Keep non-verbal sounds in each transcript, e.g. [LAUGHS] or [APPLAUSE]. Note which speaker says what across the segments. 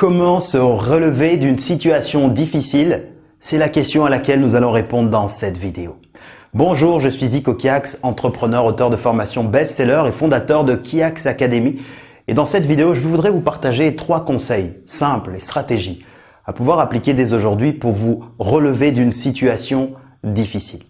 Speaker 1: Comment se relever d'une situation difficile C'est la question à laquelle nous allons répondre dans cette vidéo. Bonjour, je suis Zico Kiax, entrepreneur, auteur de formation best-seller et fondateur de Kiax Academy. Et dans cette vidéo, je voudrais vous partager trois conseils simples et stratégies à pouvoir appliquer dès aujourd'hui pour vous relever d'une situation difficile.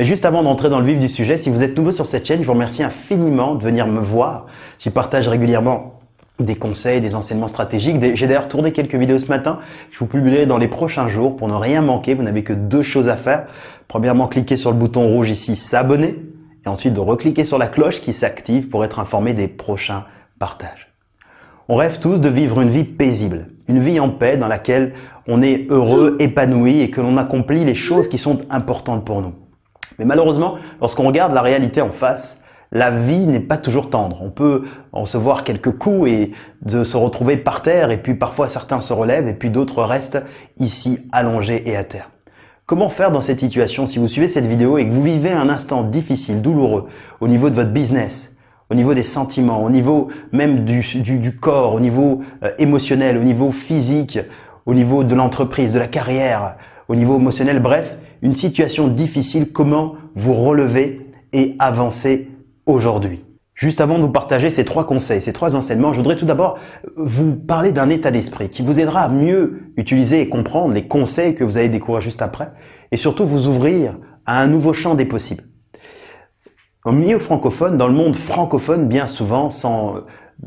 Speaker 1: Mais juste avant d'entrer dans le vif du sujet, si vous êtes nouveau sur cette chaîne, je vous remercie infiniment de venir me voir. J'y partage régulièrement des conseils, des enseignements stratégiques. J'ai d'ailleurs tourné quelques vidéos ce matin. Je vous publierai dans les prochains jours pour ne rien manquer. Vous n'avez que deux choses à faire. Premièrement, cliquez sur le bouton rouge ici, s'abonner. Et ensuite, de recliquer sur la cloche qui s'active pour être informé des prochains partages. On rêve tous de vivre une vie paisible, une vie en paix dans laquelle on est heureux, épanoui et que l'on accomplit les choses qui sont importantes pour nous. Mais malheureusement, lorsqu'on regarde la réalité en face, la vie n'est pas toujours tendre. On peut recevoir quelques coups et de se retrouver par terre et puis parfois certains se relèvent et puis d'autres restent ici allongés et à terre. Comment faire dans cette situation si vous suivez cette vidéo et que vous vivez un instant difficile, douloureux au niveau de votre business, au niveau des sentiments, au niveau même du, corps, au niveau euh, émotionnel, au niveau physique, au niveau de l'entreprise, de la carrière, au niveau émotionnel, bref, une situation difficile, comment vous relever et avancer aujourd'hui. Juste avant de vous partager ces trois conseils, ces trois enseignements, je voudrais tout d'abord vous parler d'un état d'esprit qui vous aidera à mieux utiliser et comprendre les conseils que vous allez découvrir juste après et surtout vous ouvrir à un nouveau champ des possibles. Au milieu francophone, dans le monde francophone, bien souvent, sans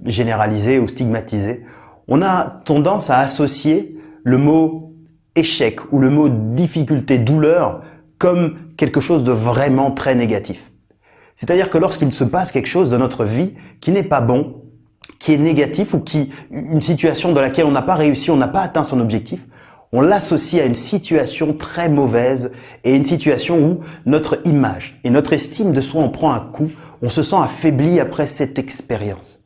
Speaker 1: généraliser ou stigmatiser, on a tendance à associer le mot échec ou le mot difficulté, douleur comme quelque chose de vraiment très négatif. C'est-à-dire que lorsqu'il se passe quelque chose dans notre vie qui n'est pas bon, qui est négatif ou qui une situation dans laquelle on n'a pas réussi, on n'a pas atteint son objectif, on l'associe à une situation très mauvaise et une situation où notre image et notre estime de soi en prend un coup, on se sent affaibli après cette expérience.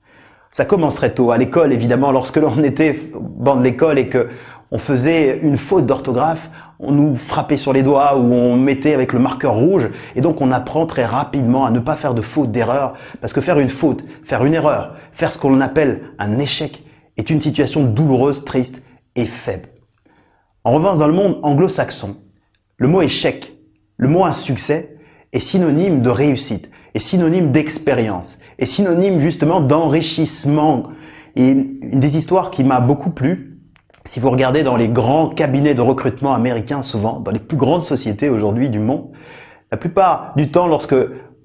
Speaker 1: Ça commence très tôt à l'école évidemment lorsque l'on était dans l'école et que on faisait une faute d'orthographe, on nous frappait sur les doigts ou on mettait avec le marqueur rouge. Et donc on apprend très rapidement à ne pas faire de faute, d'erreur. Parce que faire une faute, faire une erreur, faire ce qu'on appelle un échec est une situation douloureuse, triste et faible. En revanche, dans le monde anglo-saxon, le mot échec, le mot insuccès est synonyme de réussite, est synonyme d'expérience, est synonyme justement d'enrichissement. Et une des histoires qui m'a beaucoup plu, si vous regardez dans les grands cabinets de recrutement américains, souvent, dans les plus grandes sociétés aujourd'hui du monde, la plupart du temps, lorsque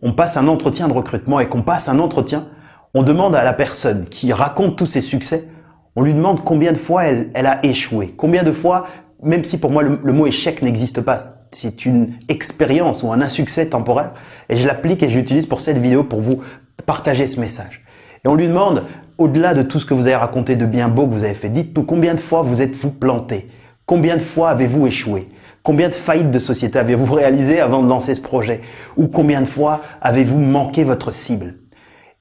Speaker 1: on passe un entretien de recrutement et qu'on passe un entretien, on demande à la personne qui raconte tous ses succès, on lui demande combien de fois elle, a échoué, combien de fois, même si pour moi le, mot échec n'existe pas, c'est une expérience ou un insuccès temporaire, et je l'applique et j'utilise pour cette vidéo pour vous partager ce message. Et on lui demande au-delà de tout ce que vous avez raconté de bien beau que vous avez fait, dites-nous combien de fois vous êtes-vous planté? Combien de fois avez-vous échoué? Combien de faillites de société avez-vous [LAUGHS] réalisé avant de lancer ce projet? Ou combien de fois avez-vous manqué votre cible?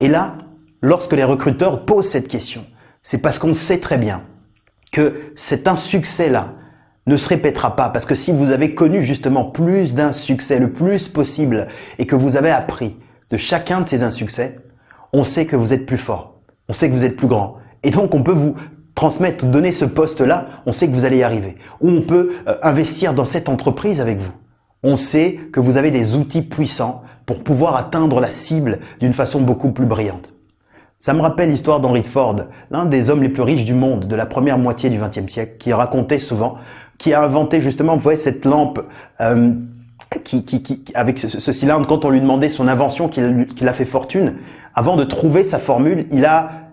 Speaker 1: Et là, lorsque les recruteurs posent cette question, c'est parce qu'on sait très bien que cet insuccès-là ne se répétera pas. Parce que si vous avez connu justement plus d'insuccès, le plus possible, et que vous avez appris de chacun de ces insuccès, on sait que vous êtes plus fort on sait que vous êtes plus grand. Et donc, on peut vous transmettre, donner ce poste-là, on sait que vous allez y arriver. Ou on peut euh, investir dans cette entreprise avec vous. On sait que vous avez des outils puissants pour pouvoir atteindre la cible d'une façon beaucoup plus brillante. Ça me rappelle l'histoire d'Henry Ford, l'un des hommes les plus riches du monde de la première moitié du XXe siècle, qui racontait souvent, qui a inventé justement, vous voyez, cette lampe euh, qui, avec ce, cylindre, quand on lui demandait son invention qui, qui a fait fortune, avant de trouver sa formule, il a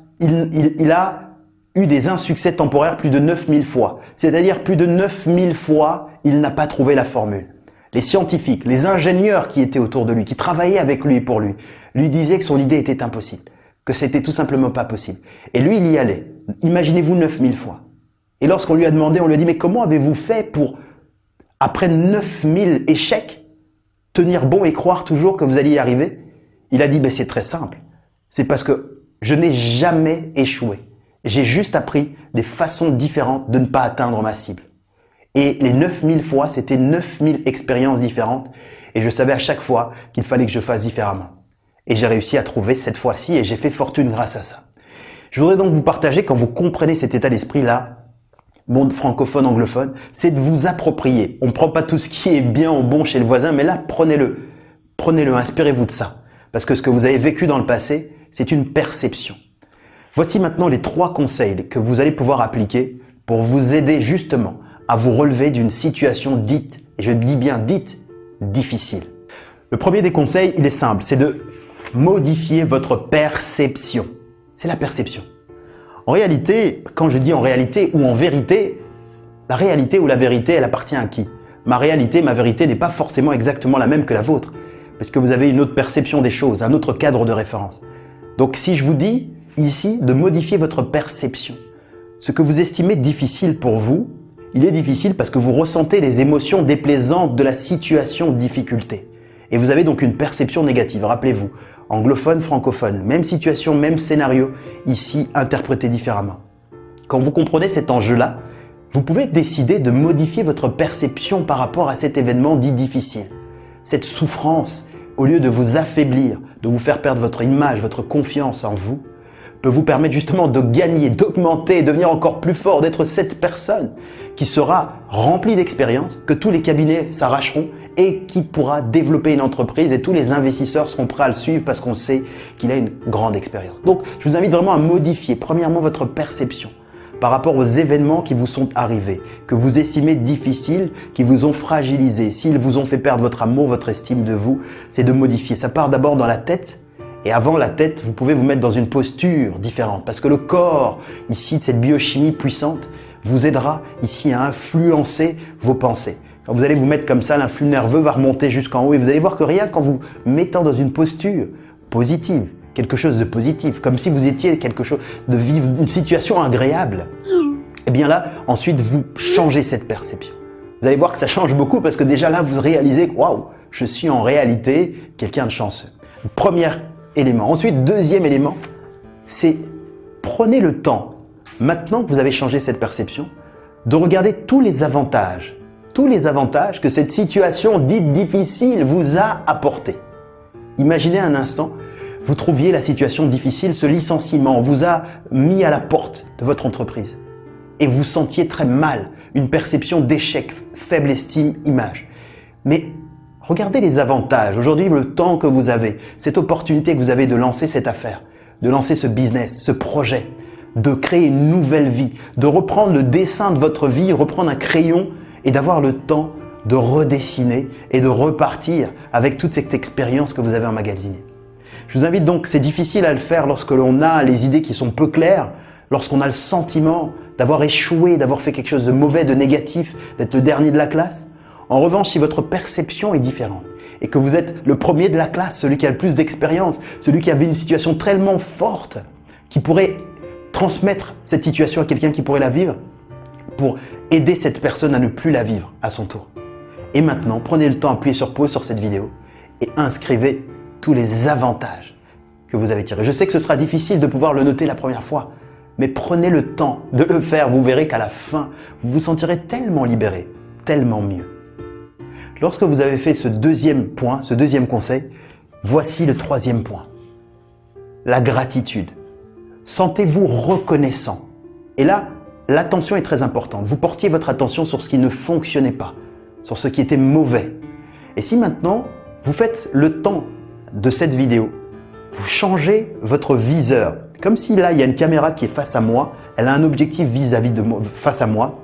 Speaker 1: eu des insuccès temporaires plus de 9000 fois. C'est-à-dire plus de 9000 fois, il n'a pas trouvé la formule. Les scientifiques, les ingénieurs qui étaient autour de lui, qui travaillaient avec lui et pour lui, lui disaient que son idée était impossible, que c'était tout simplement pas possible. Et lui, il y allait. Imaginez-vous 9000 fois. Et lorsqu'on lui a demandé, on lui a dit, mais comment avez-vous fait pour, après 9000 échecs, tenir bon et croire toujours que vous alliez y arriver? Il a dit, ben, c'est très simple. C'est parce que je n'ai jamais échoué. J'ai juste appris des façons différentes de ne pas atteindre ma cible. Et les 9000 fois, c'était 9000 expériences différentes. Et je savais à chaque fois qu'il fallait que je fasse différemment. Et j'ai réussi à trouver cette fois-ci et j'ai fait fortune grâce à ça. Je voudrais donc vous partager, quand vous comprenez cet état d'esprit-là, monde francophone, anglophone, c'est de vous approprier. On ne prend pas tout ce qui est bien ou bon chez le voisin, mais là, prenez-le. Prenez-le, inspirez-vous de ça. Parce que ce que vous avez vécu dans le passé, c'est une perception. Voici maintenant les trois conseils que vous allez pouvoir appliquer pour vous aider justement à vous relever d'une situation dite, et je dis bien dite, difficile. Le premier des conseils, il est simple, c'est de modifier votre perception. C'est la perception. En réalité, quand je dis en réalité ou en vérité, la réalité ou la vérité, elle appartient à qui? Ma réalité, ma vérité n'est pas forcément exactement la même que la vôtre, parce que vous avez une autre perception des choses, un autre cadre de référence. Donc si je vous dis ici de modifier votre perception, ce que vous estimez difficile pour vous, il est difficile parce que vous ressentez les émotions déplaisantes de la situation difficulté. Et vous avez donc une perception négative. Rappelez-vous, anglophone, francophone, même situation, même scénario, ici interprété différemment. Quand vous comprenez cet enjeu-là, vous pouvez décider de modifier votre perception par rapport à cet événement dit difficile. Cette souffrance, au lieu de vous affaiblir, de vous faire perdre votre image, votre confiance en vous, peut vous permettre justement de gagner, d'augmenter, devenir encore plus fort, d'être cette personne qui sera remplie d'expérience, que tous les cabinets s'arracheront et qui pourra développer une entreprise et tous les investisseurs seront prêts à le suivre parce qu'on sait qu'il a une grande expérience. Donc, je vous invite vraiment à modifier premièrement votre perception par rapport aux événements qui vous sont arrivés, que vous estimez difficiles, qui vous ont fragilisé, s'ils vous ont fait perdre votre amour, votre estime de vous, c'est de modifier. Ça part d'abord dans la tête et avant la tête, vous pouvez vous mettre dans une posture différente parce que le corps, ici, de cette biochimie puissante, vous aidera ici à influencer vos pensées. Quand vous allez vous mettre comme ça, l'influx nerveux va remonter jusqu'en haut et vous allez voir que rien qu'en vous mettant dans une posture positive, quelque chose de positif, comme si vous étiez quelque chose de vivre une situation agréable, et eh bien là, ensuite, vous changez cette perception. Vous allez voir que ça change beaucoup parce que déjà là, vous réalisez que waouh, je suis en réalité quelqu'un de chanceux. Premier élément. Ensuite, deuxième élément, c'est prenez le temps, maintenant que vous avez changé cette perception, de regarder tous les avantages tous les avantages que cette situation dite difficile vous a apportés. Imaginez un instant, vous trouviez la situation difficile, ce licenciement vous a mis à la porte de votre entreprise et vous sentiez très mal, une perception d'échec, faible estime, image. Mais regardez les avantages, aujourd'hui le temps que vous avez, cette opportunité que vous avez de lancer cette affaire, de lancer ce business, ce projet, de créer une nouvelle vie, de reprendre le dessin de votre vie, reprendre un crayon et d'avoir le temps de redessiner et de repartir avec toute cette expérience que vous avez emmagasinée. Je vous invite donc, c'est difficile à le faire lorsque l'on a les idées qui sont peu claires, lorsqu'on a le sentiment d'avoir échoué, d'avoir fait quelque chose de mauvais, de négatif, d'être le dernier de la classe. En revanche, si votre perception est différente et que vous êtes le premier de la classe, celui qui a le plus d'expérience, celui qui avait une situation tellement forte, qui pourrait transmettre cette situation à quelqu'un qui pourrait la vivre, pour aider cette personne à ne plus la vivre à son tour. Et maintenant, prenez le temps d'appuyer sur pause sur cette vidéo et inscrivez tous les avantages que vous avez tirés. Je sais que ce sera difficile de pouvoir le noter la première fois, mais prenez le temps de le faire. Vous verrez qu'à la fin, vous vous sentirez tellement libéré, tellement mieux. Lorsque vous avez fait ce deuxième point, ce deuxième conseil, voici le troisième point. La gratitude. Sentez-vous reconnaissant. Et là, l'attention est très importante. Vous portiez votre attention sur ce qui ne fonctionnait pas, sur ce qui était mauvais. Et si maintenant, vous faites le temps de cette vidéo, vous changez votre viseur. Comme si là, il y a une caméra qui est face à moi, elle a un objectif vis-à-vis de moi, face à moi.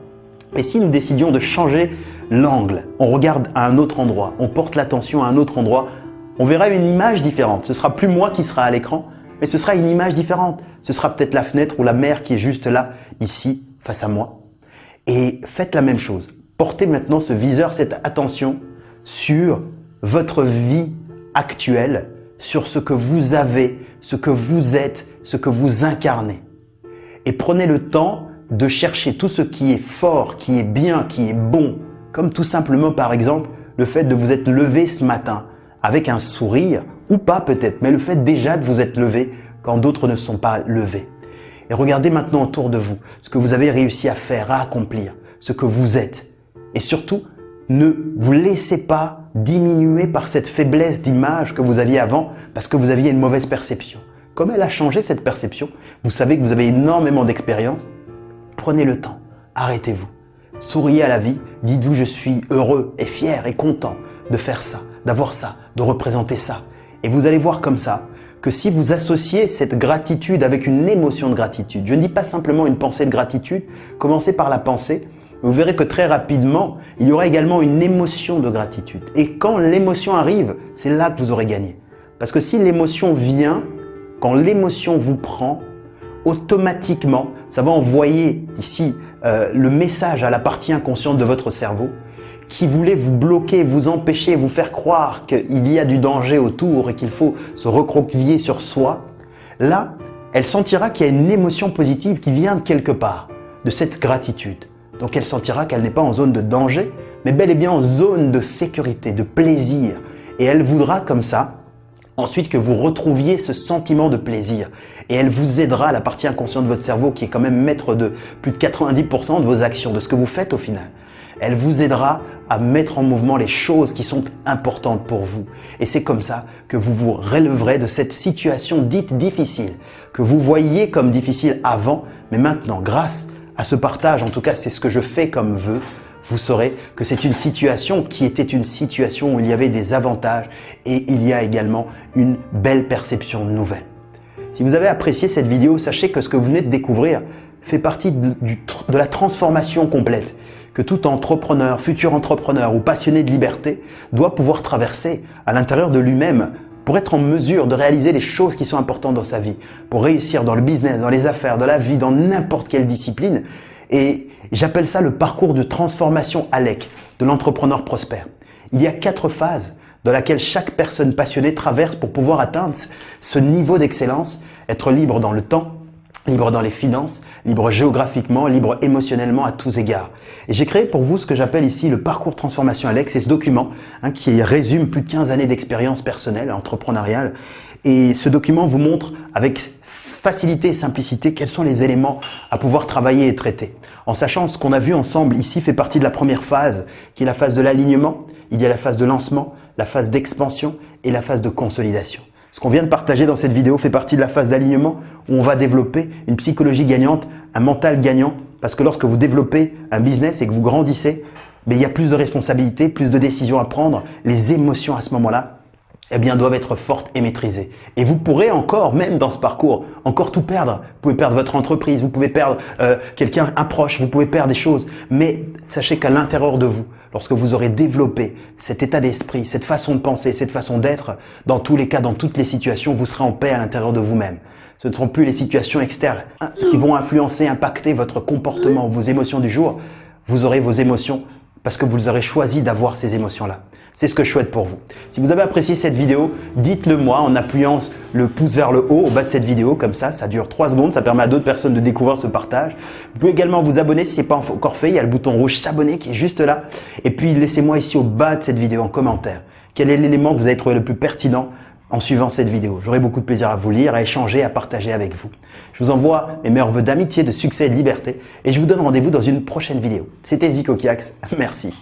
Speaker 1: Et si nous décidions de changer l'angle, on regarde à un autre endroit, on porte l'attention à un autre endroit, on verra une image différente. Ce sera plus moi qui sera à l'écran, mais ce sera une image différente. Ce sera peut-être la fenêtre ou la mer qui est juste là, ici, face à moi. Et faites la même chose. Portez maintenant ce viseur, cette attention sur votre vie actuelle, sur ce que vous avez, ce que vous êtes, ce que vous incarnez. Et prenez le temps de chercher tout ce qui est fort, qui est bien, qui est bon, comme tout simplement par exemple le fait de vous être levé ce matin avec un sourire, ou pas peut-être, mais le fait déjà de vous être levé quand d'autres ne sont pas levés. Et regardez maintenant autour de vous ce que vous avez réussi à faire, à accomplir, ce que vous êtes. Et surtout, ne vous laissez pas diminuer par cette faiblesse d'image que vous aviez avant parce que vous aviez une mauvaise perception. Comme elle a changé cette perception, vous savez que vous avez énormément d'expérience. Prenez le temps arrêtez-vous. Souriez à la vie, dites-vous je suis heureux et fier et content de faire ça, d'avoir ça, de représenter ça. Et vous allez voir comme ça que si vous associez cette gratitude avec une émotion de gratitude, je ne dis pas simplement une pensée de gratitude, commencez par la pensée, vous verrez que très rapidement, il y aura également une émotion de gratitude. Et quand l'émotion arrive, c'est là que vous aurez gagné. Parce que si l'émotion vient, quand l'émotion vous prend, automatiquement, ça va envoyer ici euh, le message à la partie inconsciente de votre cerveau qui voulait vous bloquer, vous empêcher, vous faire croire qu'il y a du danger autour et qu'il faut se recroqueviller sur soi, là, elle sentira qu'il y a une émotion positive qui vient de quelque part, de cette gratitude. Donc elle sentira qu'elle n'est pas en zone de danger, mais bel et bien en zone de sécurité, de plaisir. Et elle voudra comme ça, ensuite que vous retrouviez ce sentiment de plaisir. Et elle vous aidera, la partie inconsciente de votre cerveau, qui est quand même maître de plus de 90% de vos actions, de ce que vous faites au final. Elle vous aidera à mettre en mouvement les choses qui sont importantes pour vous. Et c'est comme ça que vous vous relèverez de cette situation dite difficile, que vous voyiez comme difficile avant, mais maintenant, grâce à ce partage, en tout cas c'est ce que je fais comme vœu, vous saurez que c'est une situation qui était une situation où il y avait des avantages et il y a également une belle perception nouvelle. Si vous avez apprécié cette vidéo, sachez que ce que vous venez de découvrir fait partie de, de la transformation complète que tout entrepreneur, futur entrepreneur ou passionné de liberté doit pouvoir traverser à l'intérieur de lui-même pour être en mesure de réaliser les choses qui sont importantes dans sa vie, pour réussir dans le business, dans les affaires, dans la vie, dans n'importe quelle discipline. Et j'appelle ça le parcours de transformation ALEC de l'entrepreneur prospère. Il y a quatre phases dans laquelle chaque personne passionnée traverse pour pouvoir atteindre ce niveau d'excellence, être libre dans le temps, libre dans les finances, libre géographiquement, libre émotionnellement à tous égards. Et j'ai créé pour vous ce que j'appelle ici le parcours transformation Alex, c'est ce document hein, qui résume plus de 15 années d'expérience personnelle, entrepreneuriale. Et ce document vous montre avec facilité et simplicité quels sont les éléments à pouvoir travailler et traiter. En sachant ce qu'on a vu ensemble ici fait partie de la première phase, qui est la phase de l'alignement, il y a la phase de lancement, la phase d'expansion et la phase de consolidation. Ce qu'on vient de partager dans cette vidéo fait partie de la phase d'alignement où on va développer une psychologie gagnante, un mental gagnant. Parce que lorsque vous développez un business et que vous grandissez, mais il y a plus de responsabilités, plus de décisions à prendre. Les émotions à ce moment-là, eh bien, doivent être fortes et maîtrisées. Et vous pourrez encore, même dans ce parcours, encore tout perdre. Vous pouvez perdre votre entreprise, vous pouvez perdre euh, quelqu'un, un proche, vous pouvez perdre des choses. Mais sachez qu'à l'intérieur de vous, lorsque vous aurez développé cet état d'esprit, cette façon de penser, cette façon d'être, dans tous les cas, dans toutes les situations, vous serez en paix à l'intérieur de vous-même. Ce ne seront plus les situations externes qui vont influencer, impacter votre comportement, vos émotions du jour. Vous aurez vos émotions parce que vous aurez choisi d'avoir ces émotions-là. C'est ce que je souhaite pour vous. Si vous avez apprécié cette vidéo, dites-le moi en appuyant le pouce vers le haut au bas de cette vidéo. Comme ça, ça dure 3 secondes. Ça permet à d'autres personnes de découvrir ce partage. Vous pouvez également vous abonner si ce n'est pas encore fait. Il y a le bouton rouge s'abonner qui est juste là. Et puis, laissez-moi ici au bas de cette vidéo en commentaire quel est l'élément que vous avez trouvé le plus pertinent en suivant cette vidéo? J'aurai beaucoup de plaisir à vous lire, à échanger, à partager avec vous. Je vous envoie mes meilleurs voeux d'amitié, de succès et de liberté et je vous donne rendez-vous dans une prochaine vidéo. C'était Zico Kiax. Merci.